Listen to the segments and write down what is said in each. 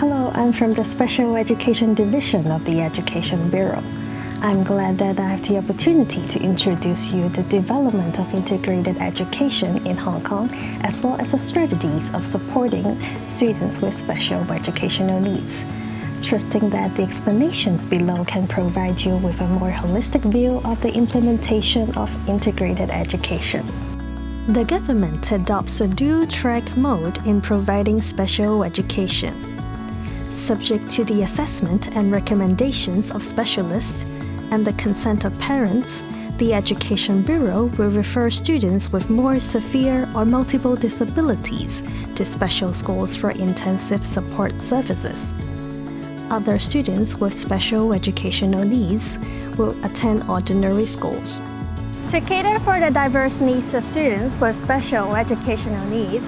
Hello, I'm from the Special Education Division of the Education Bureau. I'm glad that I have the opportunity to introduce you the development of integrated education in Hong Kong as well as the strategies of supporting students with special educational needs. Trusting that the explanations below can provide you with a more holistic view of the implementation of integrated education. The government adopts a dual-track mode in providing special education. Subject to the assessment and recommendations of specialists, and the consent of parents, the Education Bureau will refer students with more severe or multiple disabilities to special schools for intensive support services. Other students with special educational needs will attend ordinary schools. To cater for the diverse needs of students with special educational needs,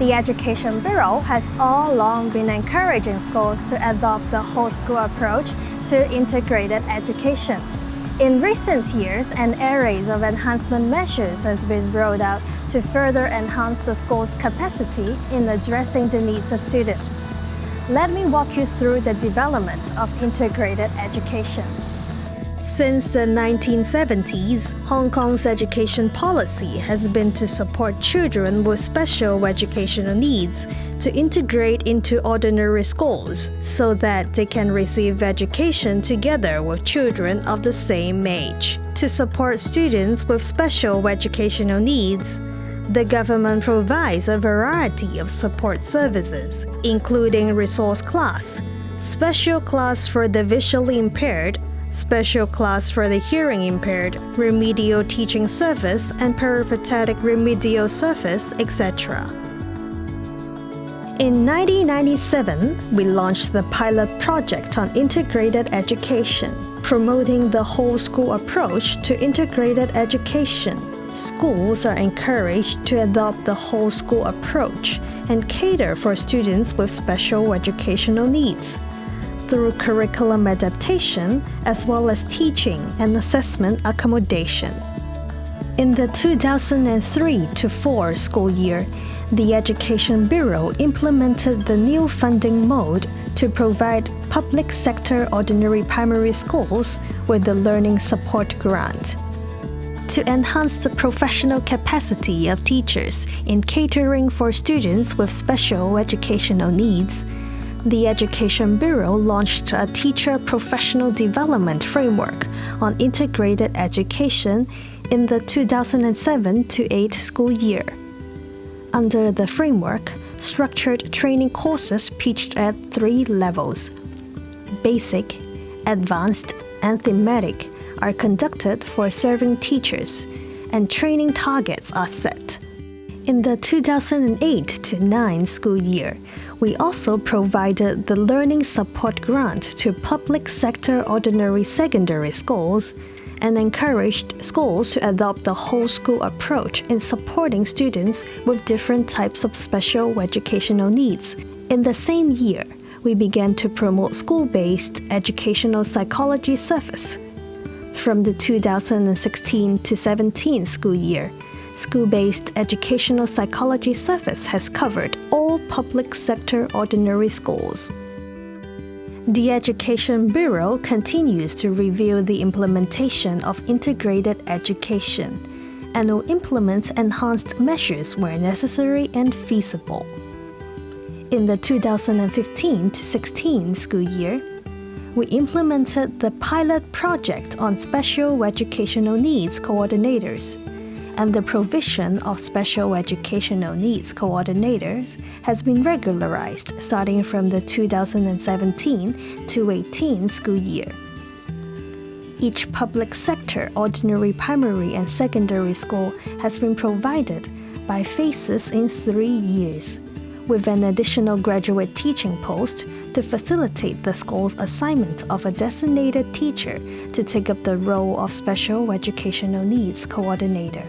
the Education Bureau has all along been encouraging schools to adopt the whole school approach to integrated education. In recent years, an array of enhancement measures has been rolled out to further enhance the school's capacity in addressing the needs of students. Let me walk you through the development of integrated education. Since the 1970s, Hong Kong's education policy has been to support children with special educational needs to integrate into ordinary schools so that they can receive education together with children of the same age. To support students with special educational needs, the government provides a variety of support services, including resource class, special class for the visually impaired, special class for the hearing impaired, remedial teaching service, and peripatetic remedial service, etc. In 1997, we launched the pilot project on integrated education, promoting the whole school approach to integrated education. Schools are encouraged to adopt the whole school approach and cater for students with special educational needs through curriculum adaptation as well as teaching and assessment accommodation. In the 2003-4 school year, the Education Bureau implemented the new funding mode to provide public sector ordinary primary schools with the Learning Support Grant. To enhance the professional capacity of teachers in catering for students with special educational needs, the Education Bureau launched a teacher professional development framework on integrated education in the 2007-8 school year. Under the framework, structured training courses pitched at three levels basic, advanced, and thematic are conducted for serving teachers, and training targets are set. In the 2008 9 school year, we also provided the Learning Support Grant to public sector ordinary secondary schools and encouraged schools to adopt the whole school approach in supporting students with different types of special educational needs. In the same year, we began to promote school-based educational psychology service. From the 2016 to 17 school year, school-based educational psychology service has covered all public sector ordinary schools. The Education Bureau continues to review the implementation of integrated education and will implement enhanced measures where necessary and feasible. In the 2015-16 school year, we implemented the pilot project on special educational needs coordinators and the provision of special educational needs coordinators has been regularized starting from the 2017 to 18 school year. Each public sector ordinary primary and secondary school has been provided by phases in three years, with an additional graduate teaching post to facilitate the school's assignment of a designated teacher to take up the role of special educational needs coordinator.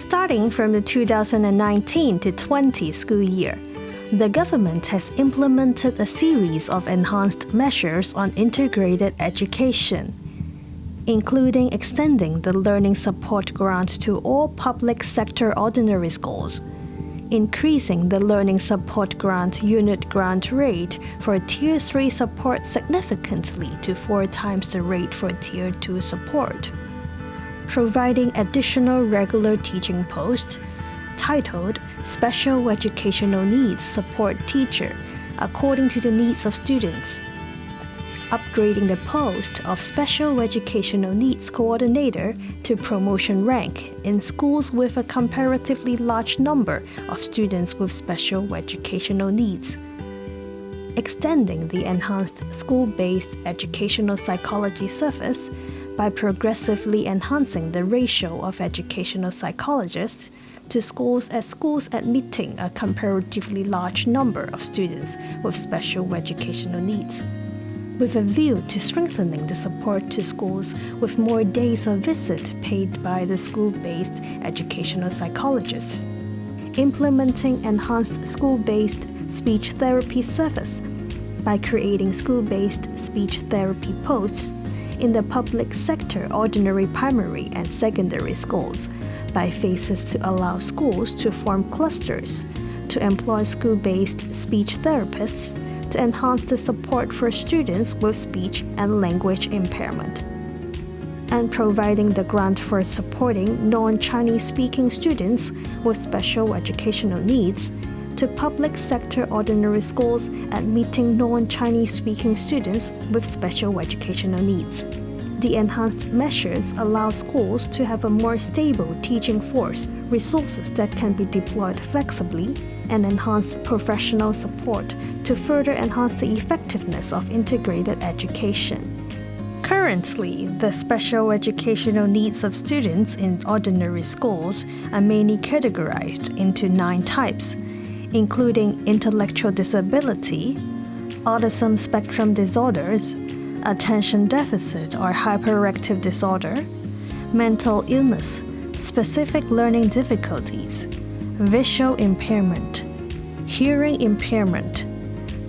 Starting from the 2019 to 20 school year, the government has implemented a series of enhanced measures on integrated education, including extending the Learning Support Grant to all public sector ordinary schools, increasing the Learning Support Grant unit grant rate for Tier 3 support significantly to four times the rate for Tier 2 support. Providing additional regular teaching posts titled Special Educational Needs Support Teacher according to the needs of students upgrading the post of Special Educational Needs Coordinator to promotion rank in schools with a comparatively large number of students with special educational needs. Extending the enhanced school-based educational psychology service by progressively enhancing the ratio of educational psychologists to schools at schools admitting a comparatively large number of students with special educational needs with a view to strengthening the support to schools with more days of visit paid by the school-based educational psychologists. Implementing enhanced school-based speech therapy service by creating school-based speech therapy posts in the public sector ordinary primary and secondary schools by phases to allow schools to form clusters to employ school-based speech therapists to enhance the support for students with speech and language impairment, and providing the grant for supporting non-Chinese speaking students with special educational needs to public sector ordinary schools admitting non-Chinese speaking students with special educational needs. The enhanced measures allow schools to have a more stable teaching force, resources that can be deployed flexibly, and enhanced professional support to further enhance the effectiveness of integrated education. Currently, the special educational needs of students in ordinary schools are mainly categorized into nine types, including intellectual disability, autism spectrum disorders, attention deficit or hyperactive disorder, mental illness, specific learning difficulties, visual impairment, hearing impairment,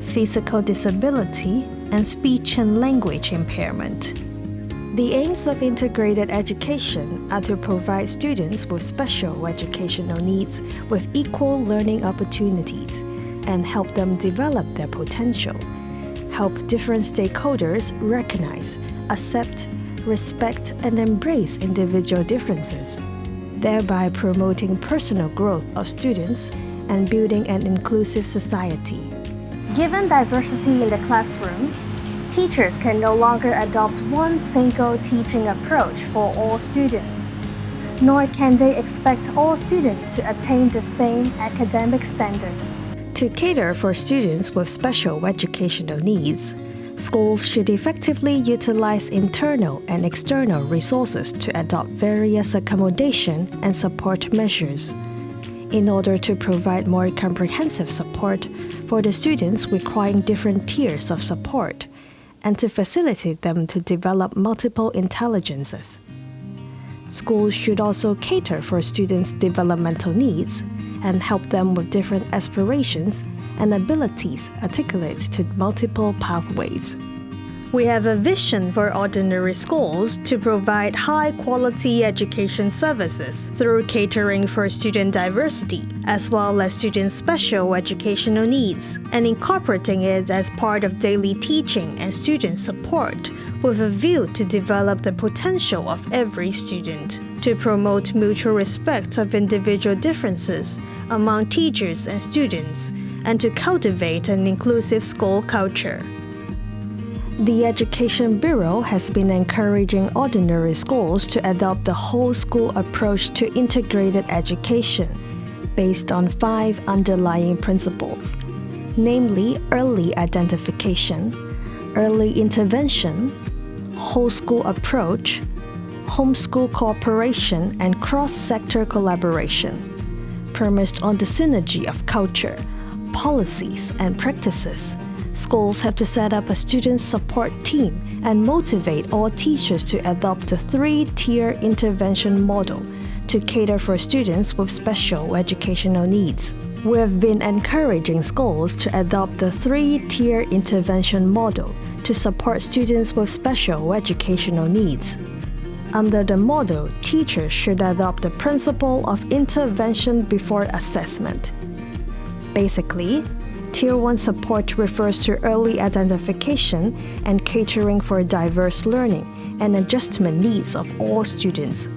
physical disability, and speech and language impairment. The aims of integrated education are to provide students with special educational needs with equal learning opportunities and help them develop their potential, help different stakeholders recognize, accept, respect, and embrace individual differences, thereby promoting personal growth of students and building an inclusive society. Given diversity in the classroom, teachers can no longer adopt one single teaching approach for all students, nor can they expect all students to attain the same academic standard. To cater for students with special educational needs, schools should effectively utilize internal and external resources to adopt various accommodation and support measures in order to provide more comprehensive support for the students requiring different tiers of support and to facilitate them to develop multiple intelligences. Schools should also cater for students' developmental needs and help them with different aspirations and abilities articulate to multiple pathways. We have a vision for ordinary schools to provide high quality education services through catering for student diversity, as well as students' special educational needs, and incorporating it as part of daily teaching and student support, with a view to develop the potential of every student, to promote mutual respect of individual differences among teachers and students, and to cultivate an inclusive school culture. The Education Bureau has been encouraging ordinary schools to adopt the whole school approach to integrated education based on five underlying principles, namely early identification, early intervention, whole school approach, homeschool cooperation, and cross-sector collaboration, premised on the synergy of culture, policies, and practices Schools have to set up a student support team and motivate all teachers to adopt the three-tier intervention model to cater for students with special educational needs. We have been encouraging schools to adopt the three-tier intervention model to support students with special educational needs. Under the model, teachers should adopt the principle of intervention before assessment Basically, Tier 1 support refers to early identification and catering for diverse learning and adjustment needs of all students,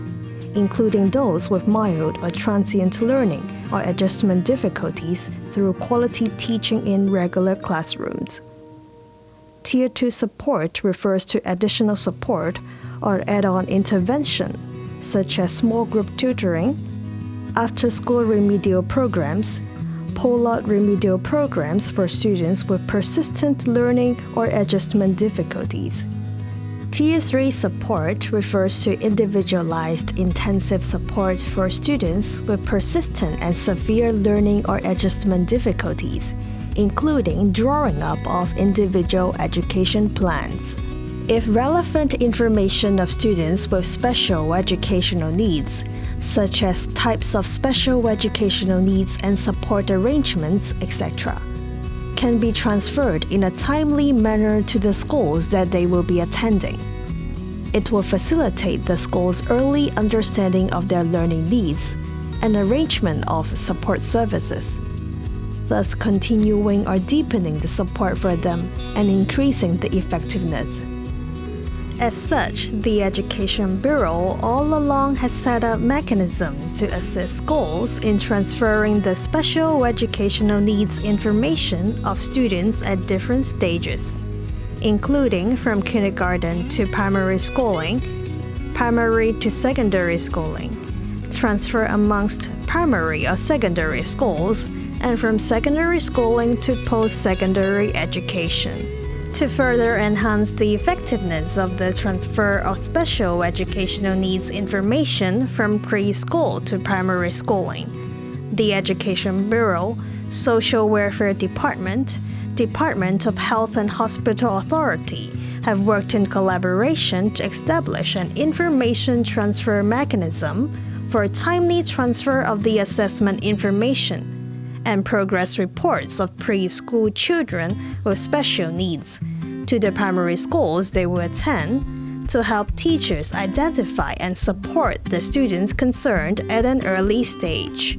including those with mild or transient learning or adjustment difficulties through quality teaching in regular classrooms. Tier 2 support refers to additional support or add on intervention, such as small group tutoring, after school remedial programs, pull-out remedial programs for students with persistent learning or adjustment difficulties. Tier 3 support refers to individualized intensive support for students with persistent and severe learning or adjustment difficulties, including drawing up of individual education plans. If relevant information of students with special educational needs such as types of special educational needs and support arrangements, etc., can be transferred in a timely manner to the schools that they will be attending. It will facilitate the school's early understanding of their learning needs and arrangement of support services, thus continuing or deepening the support for them and increasing the effectiveness. As such, the Education Bureau all along has set up mechanisms to assist schools in transferring the special educational needs information of students at different stages, including from kindergarten to primary schooling, primary to secondary schooling, transfer amongst primary or secondary schools, and from secondary schooling to post-secondary education to further enhance the effectiveness of the transfer of special educational needs information from preschool to primary schooling. The Education Bureau, Social Welfare Department, Department of Health and Hospital Authority have worked in collaboration to establish an information transfer mechanism for timely transfer of the assessment information and progress reports of preschool children with special needs to the primary schools they will attend to help teachers identify and support the students concerned at an early stage.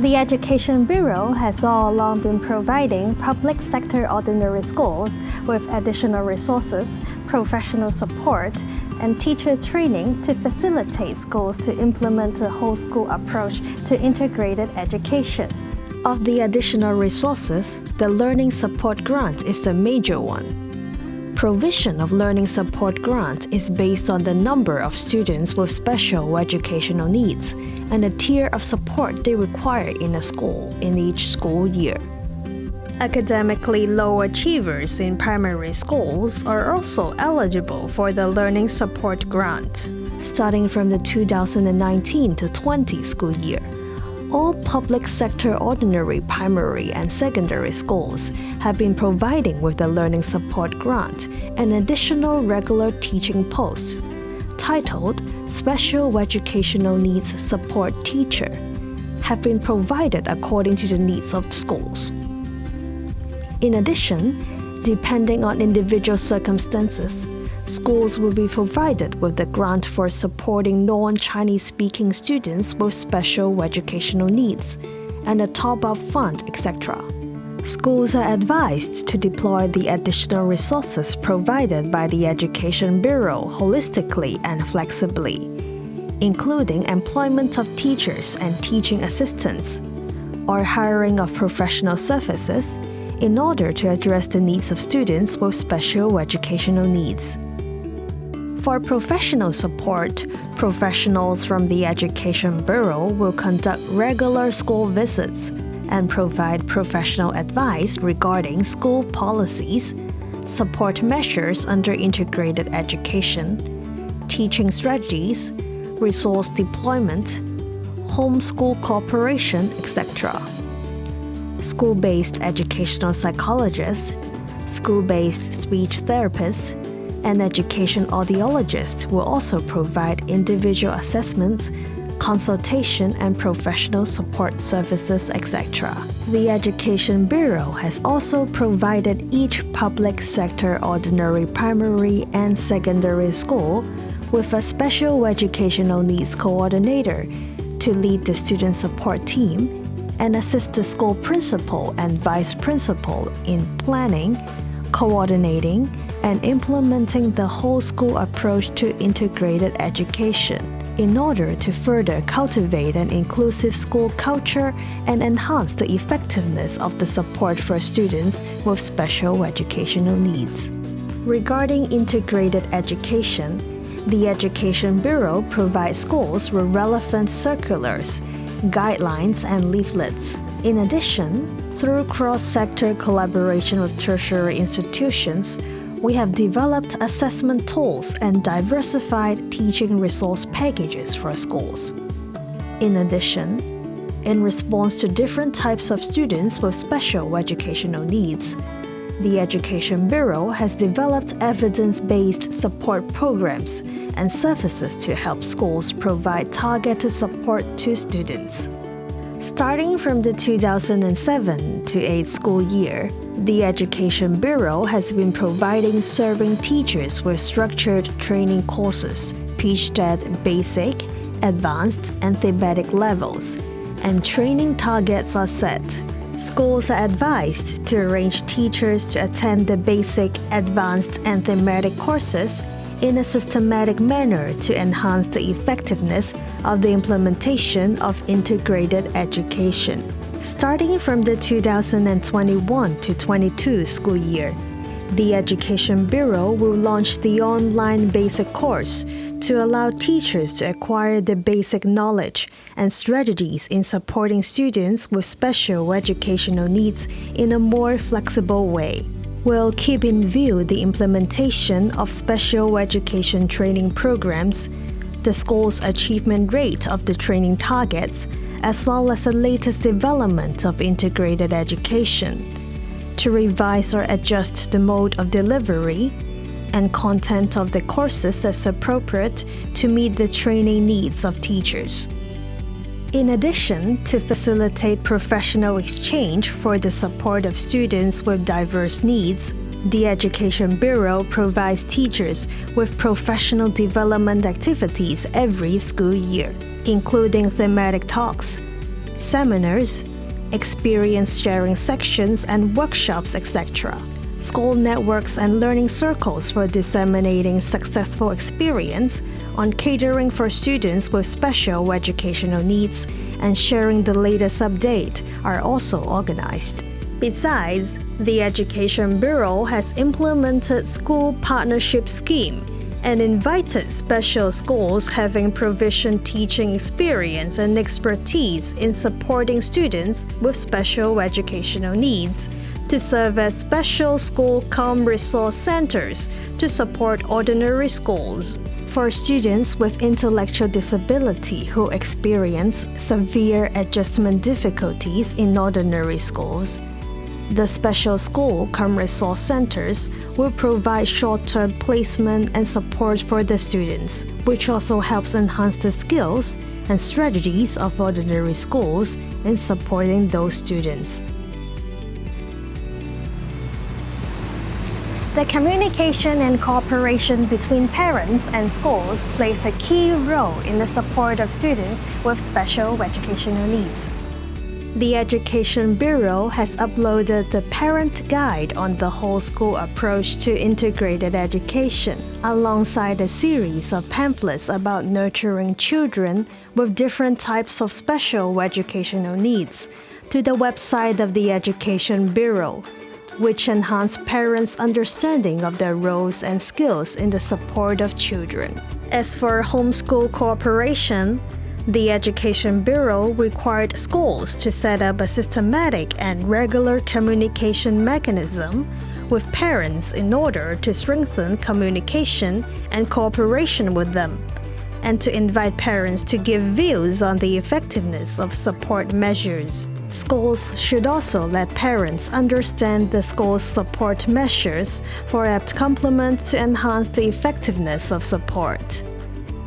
The Education Bureau has all along been providing public sector ordinary schools with additional resources, professional support, and teacher training to facilitate schools to implement a whole school approach to integrated education. Of the additional resources, the Learning Support Grant is the major one. Provision of Learning Support Grant is based on the number of students with special educational needs and the tier of support they require in a school in each school year. Academically low achievers in primary schools are also eligible for the Learning Support Grant, starting from the 2019 20 school year all public sector ordinary primary and secondary schools have been providing with the Learning Support Grant an additional regular teaching post titled Special Educational Needs Support Teacher have been provided according to the needs of schools. In addition, depending on individual circumstances, schools will be provided with a grant for supporting non-Chinese speaking students with special educational needs and a top-up fund, etc. Schools are advised to deploy the additional resources provided by the Education Bureau holistically and flexibly, including employment of teachers and teaching assistants, or hiring of professional services in order to address the needs of students with special educational needs. For professional support, professionals from the Education Bureau will conduct regular school visits and provide professional advice regarding school policies, support measures under integrated education, teaching strategies, resource deployment, homeschool cooperation, etc. School-based educational psychologists, school-based speech therapists, an education audiologist will also provide individual assessments, consultation and professional support services, etc. The Education Bureau has also provided each public sector ordinary primary and secondary school with a special educational needs coordinator to lead the student support team and assist the school principal and vice principal in planning, coordinating, and implementing the whole school approach to integrated education in order to further cultivate an inclusive school culture and enhance the effectiveness of the support for students with special educational needs. Regarding integrated education, the Education Bureau provides schools with relevant circulars, guidelines, and leaflets. In addition, through cross-sector collaboration with tertiary institutions, we have developed assessment tools and diversified teaching resource packages for schools. In addition, in response to different types of students with special educational needs, the Education Bureau has developed evidence-based support programs and services to help schools provide targeted support to students. Starting from the 2007 to 8 school year, the Education Bureau has been providing serving teachers with structured training courses pitched at basic, advanced, and thematic levels, and training targets are set. Schools are advised to arrange teachers to attend the basic, advanced, and thematic courses in a systematic manner to enhance the effectiveness of the implementation of integrated education. Starting from the 2021 to 22 school year, the Education Bureau will launch the online basic course to allow teachers to acquire the basic knowledge and strategies in supporting students with special educational needs in a more flexible way. We'll keep in view the implementation of special education training programs, the school's achievement rate of the training targets, as well as the latest development of integrated education, to revise or adjust the mode of delivery and content of the courses as appropriate to meet the training needs of teachers. In addition, to facilitate professional exchange for the support of students with diverse needs, the Education Bureau provides teachers with professional development activities every school year, including thematic talks, seminars, experience sharing sections and workshops, etc. School networks and learning circles for disseminating successful experience on catering for students with special educational needs and sharing the latest update are also organized. Besides, the Education Bureau has implemented school partnership scheme and invited special schools having provision teaching experience and expertise in supporting students with special educational needs to serve as special school cum resource centers to support ordinary schools for students with intellectual disability who experience severe adjustment difficulties in ordinary schools. The special school cum resource centers will provide short-term placement and support for the students, which also helps enhance the skills and strategies of ordinary schools in supporting those students. The communication and cooperation between parents and schools plays a key role in the support of students with special educational needs. The Education Bureau has uploaded the Parent Guide on the whole school approach to integrated education, alongside a series of pamphlets about nurturing children with different types of special educational needs, to the website of the Education Bureau which enhance parents' understanding of their roles and skills in the support of children. As for homeschool cooperation, the Education Bureau required schools to set up a systematic and regular communication mechanism with parents in order to strengthen communication and cooperation with them, and to invite parents to give views on the effectiveness of support measures. Schools should also let parents understand the school's support measures for apt complement to enhance the effectiveness of support.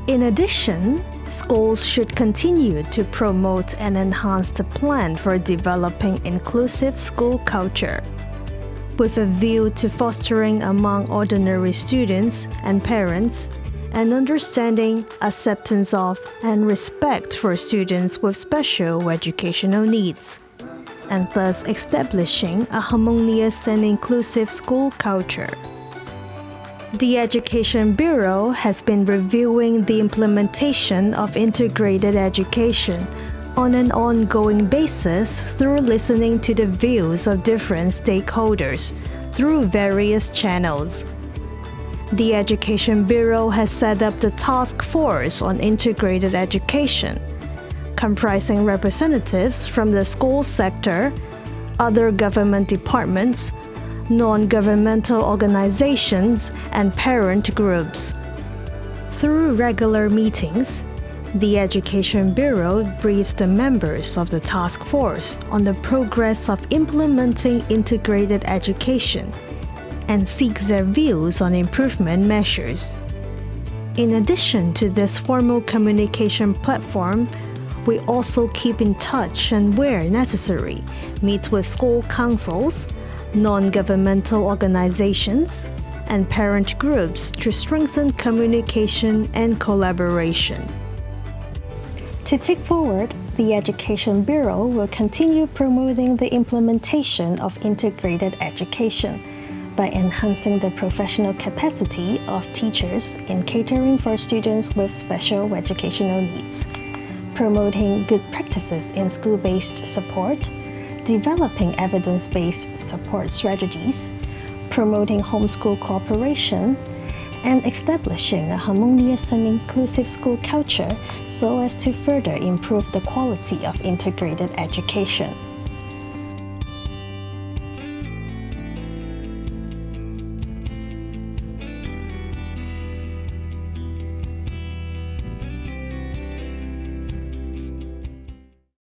In addition, schools should continue to promote and enhance the plan for developing inclusive school culture. With a view to fostering among ordinary students and parents an understanding, acceptance of, and respect for students with special educational needs, and thus establishing a harmonious and inclusive school culture. The Education Bureau has been reviewing the implementation of integrated education on an ongoing basis through listening to the views of different stakeholders through various channels. The Education Bureau has set up the Task Force on Integrated Education, comprising representatives from the school sector, other government departments, non-governmental organizations, and parent groups. Through regular meetings, the Education Bureau briefs the members of the task force on the progress of implementing integrated education and seeks their views on improvement measures. In addition to this formal communication platform, we also keep in touch and where necessary, meet with school councils, non-governmental organizations, and parent groups to strengthen communication and collaboration. To take forward, the Education Bureau will continue promoting the implementation of integrated education by enhancing the professional capacity of teachers in catering for students with special educational needs, promoting good practices in school-based support, developing evidence-based support strategies, promoting homeschool cooperation, and establishing a harmonious and inclusive school culture so as to further improve the quality of integrated education.